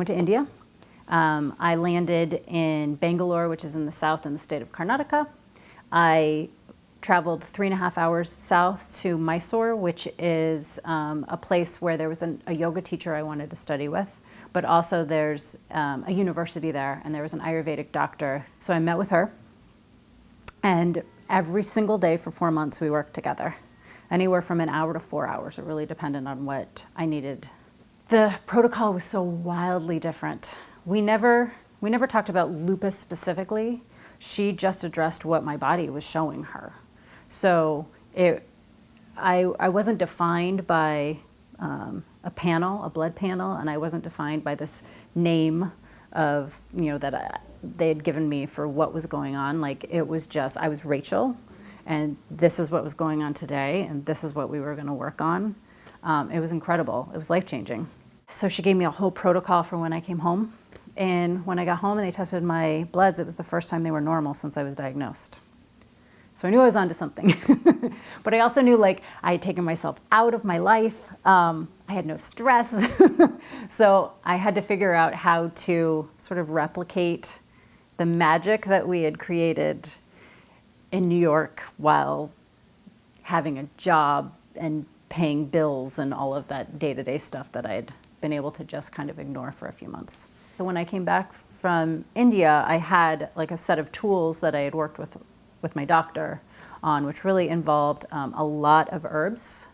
went to India. Um, I landed in Bangalore, which is in the south in the state of Karnataka. I traveled three and a half hours south to Mysore, which is um, a place where there was an, a yoga teacher I wanted to study with, but also there's um, a university there, and there was an Ayurvedic doctor. So I met with her, and every single day for four months we worked together. Anywhere from an hour to four hours. It really depended on what I needed. The protocol was so wildly different. We never, we never talked about lupus specifically. She just addressed what my body was showing her. So it, I, I wasn't defined by um, a panel, a blood panel, and I wasn't defined by this name of, you know, that I, they had given me for what was going on. Like it was just, I was Rachel, and this is what was going on today, and this is what we were gonna work on. Um, it was incredible, it was life-changing. So she gave me a whole protocol for when I came home. And when I got home and they tested my bloods, it was the first time they were normal since I was diagnosed. So I knew I was onto something. but I also knew like I had taken myself out of my life. Um, I had no stress. so I had to figure out how to sort of replicate the magic that we had created in New York while having a job and paying bills and all of that day-to-day -day stuff that I'd been able to just kind of ignore for a few months. So when I came back from India, I had like a set of tools that I had worked with with my doctor on, which really involved um, a lot of herbs,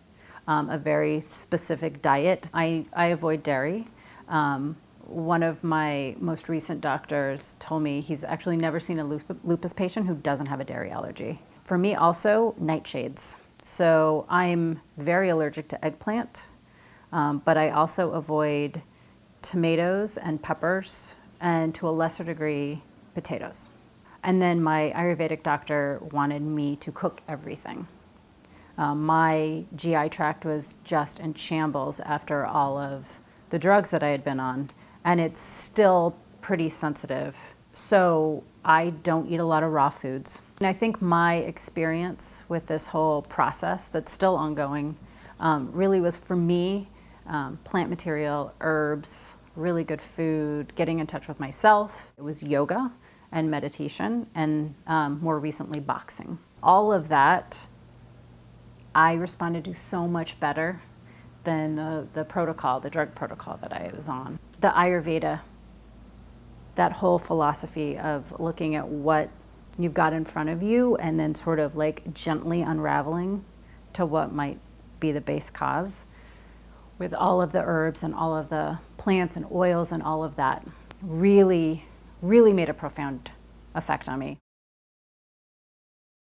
um, a very specific diet. I, I avoid dairy. Um, one of my most recent doctors told me he's actually never seen a lupus patient who doesn't have a dairy allergy. For me also, nightshades. So I'm very allergic to eggplant, um, but I also avoid tomatoes and peppers, and to a lesser degree, potatoes. And then my Ayurvedic doctor wanted me to cook everything. Um, my GI tract was just in shambles after all of the drugs that I had been on, and it's still pretty sensitive. So I don't eat a lot of raw foods. And I think my experience with this whole process that's still ongoing um, really was for me, um, plant material, herbs, really good food, getting in touch with myself. It was yoga and meditation, and um, more recently boxing. All of that, I responded to so much better than the, the protocol, the drug protocol that I was on. The Ayurveda, that whole philosophy of looking at what you've got in front of you and then sort of like gently unraveling to what might be the base cause with all of the herbs and all of the plants and oils and all of that really really made a profound effect on me.